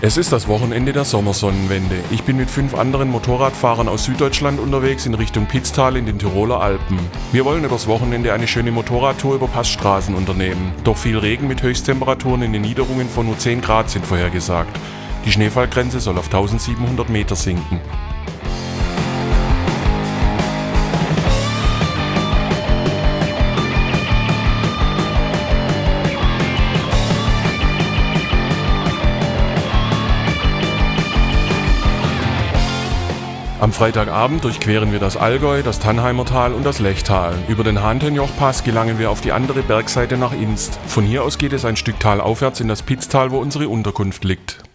Es ist das Wochenende der Sommersonnenwende. Ich bin mit fünf anderen Motorradfahrern aus Süddeutschland unterwegs in Richtung Pitztal in den Tiroler Alpen. Wir wollen übers Wochenende eine schöne Motorradtour über Passstraßen unternehmen. Doch viel Regen mit Höchsttemperaturen in den Niederungen von nur 10 Grad sind vorhergesagt. Die Schneefallgrenze soll auf 1700 Meter sinken. Am Freitagabend durchqueren wir das Allgäu, das Tannheimer Tal und das Lechtal. Über den Hahntenjoch-Pass gelangen wir auf die andere Bergseite nach Inst. Von hier aus geht es ein Stück talaufwärts in das Pitztal, wo unsere Unterkunft liegt.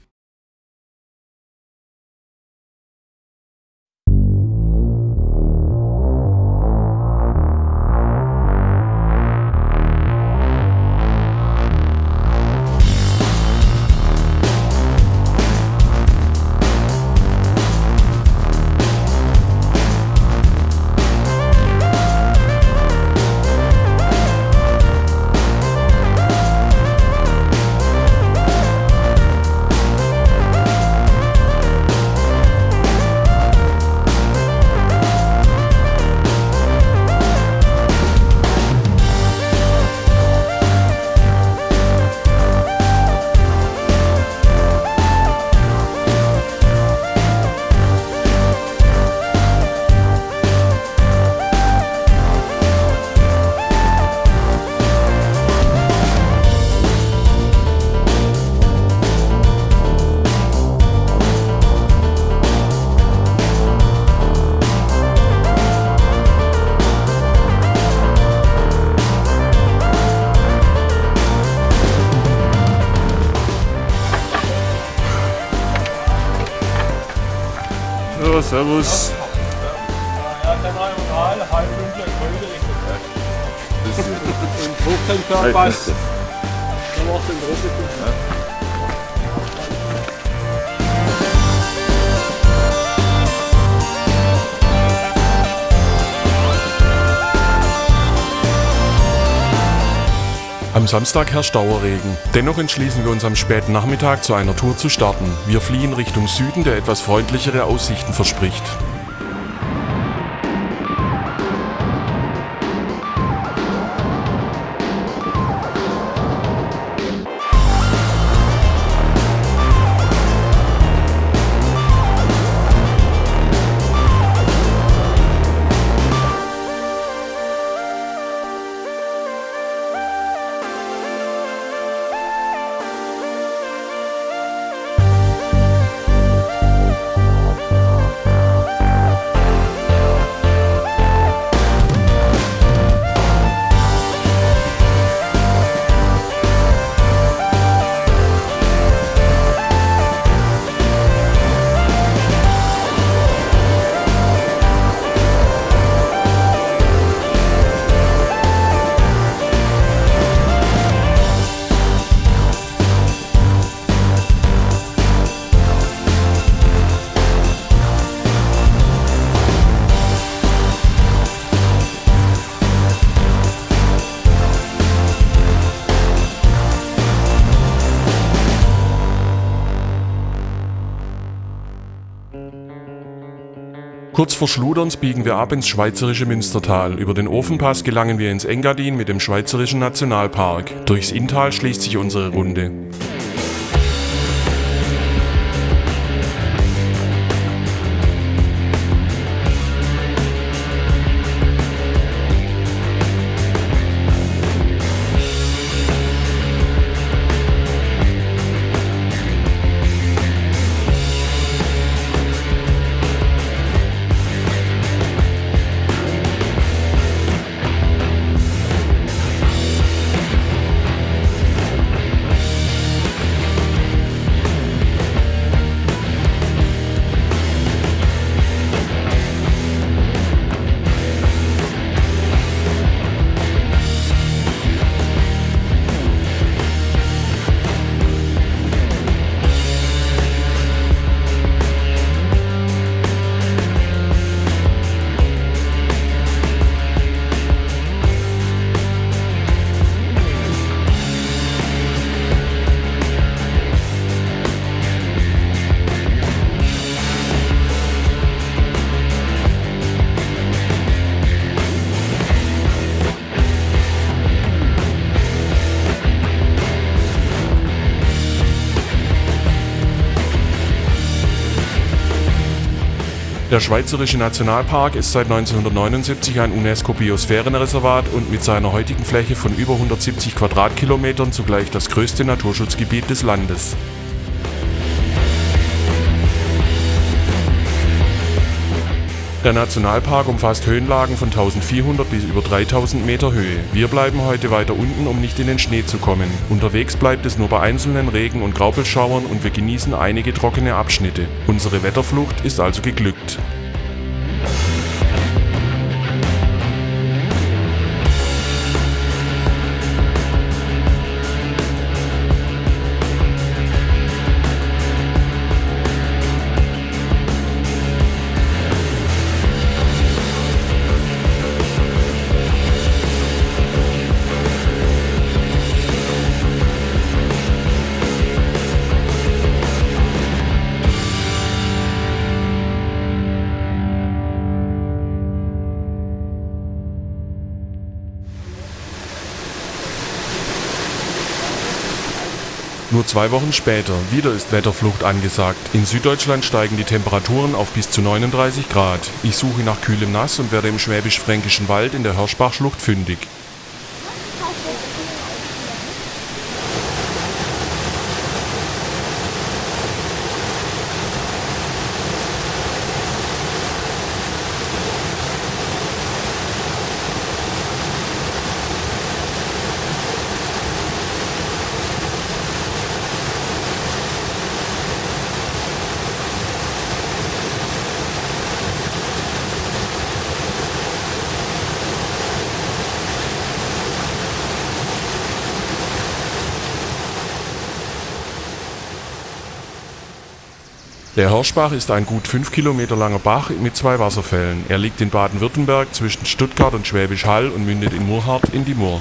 Servus. Ja, dann mal normal, halb dunkler Kröte Richtung Und Hochtemperaturpass. Dann macht den Druck. Am Samstag herrscht Dauerregen. Dennoch entschließen wir uns am späten Nachmittag zu einer Tour zu starten. Wir fliehen Richtung Süden, der etwas freundlichere Aussichten verspricht. Kurz vor Schluderns biegen wir ab ins schweizerische Münstertal. Über den Ofenpass gelangen wir ins Engadin mit dem Schweizerischen Nationalpark. Durchs Inntal schließt sich unsere Runde. Der Schweizerische Nationalpark ist seit 1979 ein UNESCO-Biosphärenreservat und mit seiner heutigen Fläche von über 170 Quadratkilometern zugleich das größte Naturschutzgebiet des Landes. Der Nationalpark umfasst Höhenlagen von 1400 bis über 3000 Meter Höhe. Wir bleiben heute weiter unten, um nicht in den Schnee zu kommen. Unterwegs bleibt es nur bei einzelnen Regen- und Graupelschauern und wir genießen einige trockene Abschnitte. Unsere Wetterflucht ist also geglückt. Zwei Wochen später, wieder ist Wetterflucht angesagt. In Süddeutschland steigen die Temperaturen auf bis zu 39 Grad. Ich suche nach kühlem Nass und werde im schwäbisch-fränkischen Wald in der Hirschbachschlucht fündig. Der Hirschbach ist ein gut 5 Kilometer langer Bach mit zwei Wasserfällen. Er liegt in Baden-Württemberg zwischen Stuttgart und Schwäbisch Hall und mündet in Murrhardt in die Mur.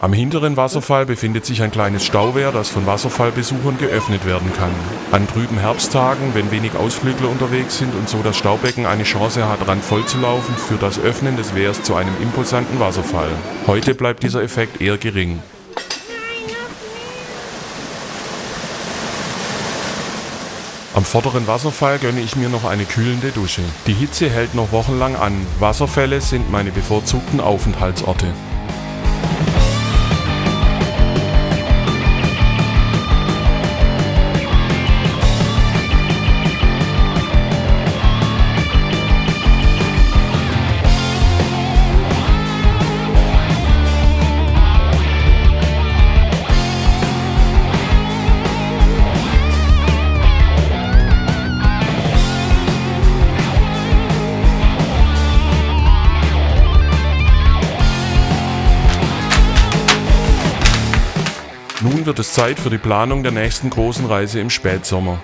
Am hinteren Wasserfall befindet sich ein kleines Stauwehr, das von Wasserfallbesuchern geöffnet werden kann. An trüben Herbsttagen, wenn wenig Ausflügler unterwegs sind und so das Staubecken eine Chance hat, randvoll zu laufen, führt das Öffnen des Wehrs zu einem imposanten Wasserfall. Heute bleibt dieser Effekt eher gering. Am vorderen Wasserfall gönne ich mir noch eine kühlende Dusche. Die Hitze hält noch wochenlang an. Wasserfälle sind meine bevorzugten Aufenthaltsorte. Wird es Zeit für die Planung der nächsten großen Reise im Spätsommer.